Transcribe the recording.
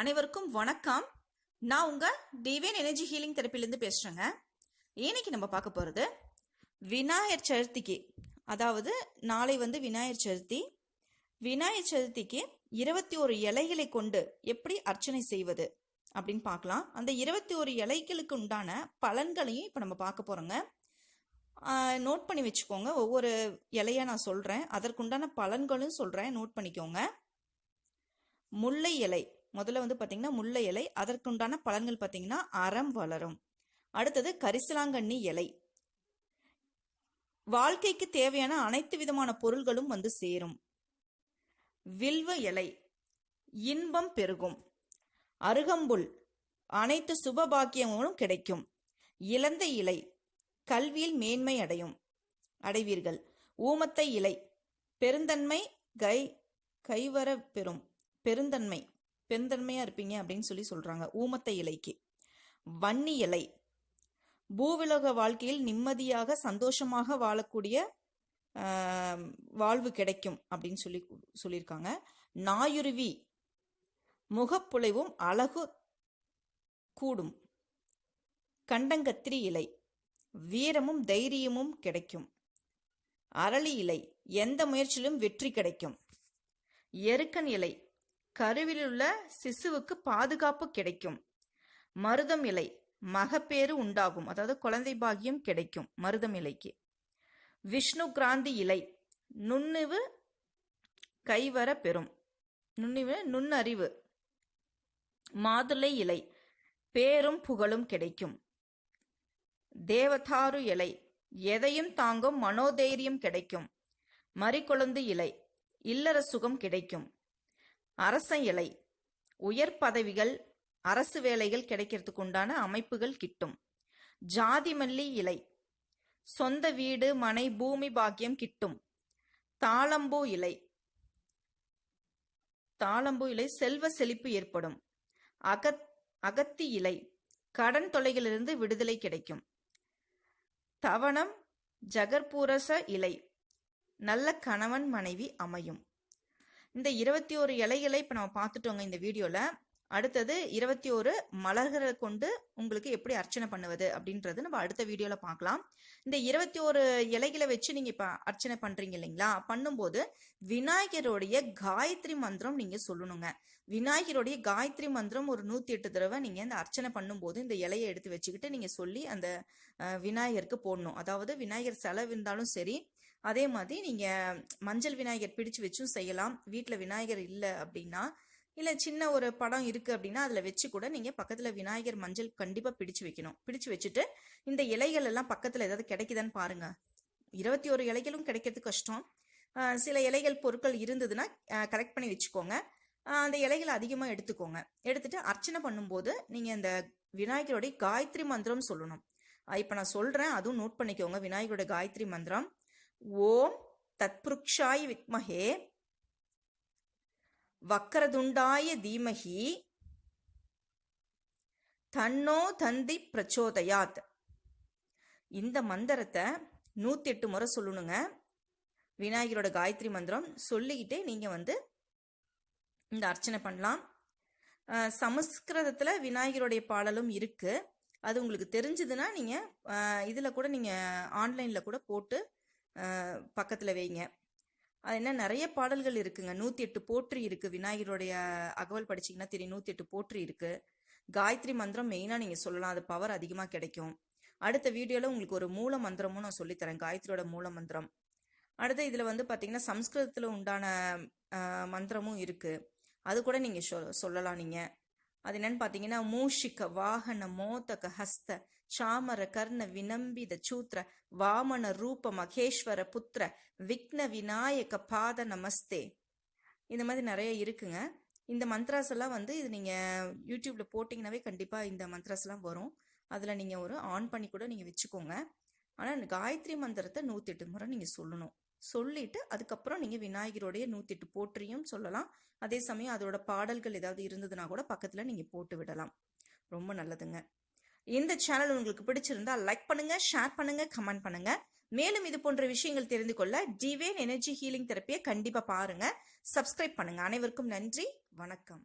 அனைவருக்கும் வணக்கம். நான் உங்க டிவைன் எனர்ஜி ஹீலிங் தெரப்பிலேருந்து பேசுறேங்க. இன்னைக்கு நம்ம பார்க்க போறது விநாயகர் சதுர்த்திக்கு. அதாவது நாளை வந்து விநாயகர் சதுர்த்தி. விநாயகர் சதுர்த்திக்கு இருபத்தி ஒரு இலைகளை கொண்டு எப்படி அர்ச்சனை செய்வது அப்படின்னு பார்க்கலாம். அந்த இருபத்தி ஒரு இலைகளுக்கு உண்டான பலன்களையும் இப்போ நம்ம பார்க்க போறோங்க. நோட் பண்ணி வச்சுக்கோங்க. ஒவ்வொரு இலையா நான் சொல்றேன். அதற்குண்டான பலன்களும் சொல்றேன். நோட் பண்ணிக்கோங்க. முல்லை இலை. முதல்ல வந்து பார்த்தீங்கன்னா முல்லை இலை அதற்குண்டான பலன்கள் பார்த்தீங்கன்னா அறம் வளரும். அடுத்தது கரிசலாங்கண்ணி இலை. வாழ்க்கைக்கு தேவையான அனைத்து விதமான பொருள்களும் வந்து சேரும். வில்வ இலை இன்பம் பெருகும். அருகம்புல் அனைத்து சுபபாக்கியங்களும் கிடைக்கும். இழந்த இலை கல்வியில் மேன்மை அடையும். அடைவீர்கள். ஊமத்தை இலை பெருந்தன்மை கை கைவர பெறும். பெருந்தன்மை. பெருந்தன்மையா இருப்பீங்க அப்படின்னு சொல்லி சொல்றாங்க. ஊமத்த இலைக்கு. வன்னி இலை. பூவிலக வாழ்க்கையில் நிம்மதியாக சந்தோஷமாக வாழக்கூடிய வாழ்வு கிடைக்கும் அப்படின்னு சொல்லி சொல்லியிருக்காங்க. நாயுருவி. முகப்புலைவும் அழகு கூடும். கண்டங்கத்திரி இலை. வீரமும் தைரியமும் கிடைக்கும். அரளி இலை. எந்த முயற்சியிலும் வெற்றி கிடைக்கும். எருக்கன் இலை. கருவிலுள்ள சிசுவுக்கு பாதுகாப்பு கிடைக்கும். மருதம் இலை மகப்பேறு உண்டாகும். அதாவது குழந்தை பாகியம் கிடைக்கும் மருதம் இலைக்கு. விஷ்ணு கிராந்தி இலை நுண்ணிவு கைவர பெறும். நுண்ணிவு நுண்ணறிவு. மாதுளை இலை பேரும் புகழும் கிடைக்கும். தேவதாரு இலை எதையும் தாங்கும் மனோதைரியம் கிடைக்கும். மறிக்கொழுந்து இலை இல்லற சுகம் கிடைக்கும். அரச இலை. உயர் பதவிகள் அரசு வேலைகள் கிடைக்கிறதுக்கு உண்டான அமைப்புகள் கிட்டும். ஜாதி மல்லி இலை. சொந்த வீடு மனை பூமி பாக்கியம் கிட்டும். தாளம்பூ இலை. தாளம்பூ இலை செல்வ செழிப்பு ஏற்படும். அகத் அகத்தி இலை. கடன் தொலைகளிலிருந்து விடுதலை கிடைக்கும். தவணம் ஜகர்பூரச இலை. நல்ல கணவன் மனைவி அமையும். இந்த இருபத்தி ஒரு இலைகளை இப்போ நம்ம பார்த்துட்டோங்க இந்த வீடியோவில் அடுத்தது இருபத்தி ஒரு மலர்களை கொண்டு உங்களுக்கு எப்படி அர்ச்சனை பண்ணுவது அப்படின்றது நம்ம அடுத்த வீடியோவில் பார்க்கலாம். இந்த இருபத்தி ஒரு இலைகளை வச்சு நீங்கள் இப்போ அர்ச்சனை பண்ணுறீங்க இல்லைங்களா? பண்ணும்போது விநாயகருடைய காயத்ரி மந்திரம் நீங்கள் சொல்லணுங்க. விநாயகருடைய காயத்ரி மந்திரம் ஒரு நூற்றி எட்டு தடவை நீங்கள் இந்த அர்ச்சனை பண்ணும்போது இந்த இலையை எடுத்து வச்சுக்கிட்டு நீங்கள் சொல்லி அந்த விநாயகருக்கு போடணும். அதாவது விநாயகர் செலவு இருந்தாலும் சரி அதே மாதிரி நீங்கள் மஞ்சள் விநாயகர் பிடிச்சு வச்சும் செய்யலாம். வீட்டில் விநாயகர் இல்லை அப்படின்னா இல்லை சின்ன ஒரு படம் இருக்குது அப்படின்னா அதில் வச்சு கூட நீங்கள் பக்கத்தில் விநாயகர் மஞ்சள் கண்டிப்பாக பிடிச்சு வைக்கணும். பிடிச்சு வச்சுட்டு இந்த இலைகள் எல்லாம் பக்கத்தில் ஏதாவது கிடைக்குதான்னு பாருங்க. இருபத்தி ஒரு இலைகளும் கிடைக்கிறது கஷ்டம். சில இலைகள் பொருட்கள் இருந்ததுன்னா கலெக்ட் பண்ணி வச்சுக்கோங்க. அந்த இலைகளை அதிகமாக எடுத்துக்கோங்க. எடுத்துட்டு அர்ச்சனை பண்ணும்போது நீங்கள் இந்த விநாயகருடைய காயத்ரி மந்திரம் சொல்லணும். இப்போ நான் சொல்கிறேன் அதுவும் நோட் பண்ணிக்கோங்க விநாயகரோட காயத்ரி மந்திரம். ஓம் தத்புருக்ஷாய் வித்மகே வக்கரதுண்டாய தீமகி. தன்னோ தந்தி பிரச்சோதயாத். இந்த மந்திரத்தை நூத்தி எட்டு முறை சொல்லணுங்க. விநாயகரோட காயத்ரி மந்திரம் சொல்லிக்கிட்டே நீங்க வந்து இந்த அர்ச்சனை பண்ணலாம். சமஸ்கிருதத்தில் சமஸ்கிருதத்துல விநாயகருடைய பாடலும் இருக்கு. அது உங்களுக்கு தெரிஞ்சதுன்னா நீங்க இதில் இதுல கூட நீங்க ஆன்லைன்ல கூட போட்டு பக்கத்தில் வைங்க. அது என்ன நிறைய பாடல்கள் இருக்குங்க. நூற்றி எட்டு போற்றி இருக்குது விநாயகருடைய அகவல் படிச்சீங்கன்னா தெரியும். நூற்றி எட்டு போற்றி இருக்குது காயத்ரி மந்திரம் மெயினாக நீங்கள் சொல்லலாம். அது பவர் அதிகமாக கிடைக்கும். அடுத்த வீடியோவில் உங்களுக்கு ஒரு மூல மந்திரமும் நான் சொல்லித்தரேன். காயத்ரியோட மூல மந்திரம். அடுத்து இதில் வந்து பார்த்தீங்கன்னா சம்ஸ்கிருதத்தில் உண்டான மந்திரமும் இருக்குது அது கூட நீங்கள் சொ- சொல்லலாம் நீங்கள் அது என்னன்னு பார்த்தீங்கன்னா மூஷிக்க வாகன மோதக ஹஸ்த சாமர கர்ண வினம்பித சூத்ர வாமன ரூப மகேஸ்வர புத்திர விக்ன விநாயக பாத நமஸ்தே. இந்த மாதிரி நிறைய இருக்குங்க. இந்த மந்த்ராஸ் எல்லாம் வந்து இது நீங்க யூடியூப்ல போட்டிங்கனாவே கண்டிப்பா இந்த மந்த்ராஸ் எல்லாம் வரும். அதுல நீங்க ஒரு ஆன் பண்ணி கூட நீங்க வச்சுக்கோங்க. ஆனா இந்த காயத்ரி மந்திரத்தை நூத்தி எட்டு முறை நீங்க சொல்லணும். சொல்லிட்டு அதுக்கப்புறம் நீங்க விநாயகருடைய நூத்தி எட்டு போற்றியும் சொல்லலாம். அதே சமயம் அதோட பாடல்கள் ஏதாவது இருந்ததுன்னா கூட பக்கத்துல நீங்க போட்டு விடலாம். ரொம்ப நல்லதுங்க. இந்த சேனல் உங்களுக்கு பிடிச்சிருந்தா லைக் பண்ணுங்க ஷேர் பண்ணுங்க கமெண்ட் பண்ணுங்க. மேலும் இது போன்ற விஷயங்கள் தெரிந்து கொள்ள டிவேன் எனர்ஜி ஹீலிங் தெரப்பியை கண்டிப்பா பாருங்க. சப்ஸ்கிரைப் பண்ணுங்க. அனைவருக்கும் நன்றி. வணக்கம்.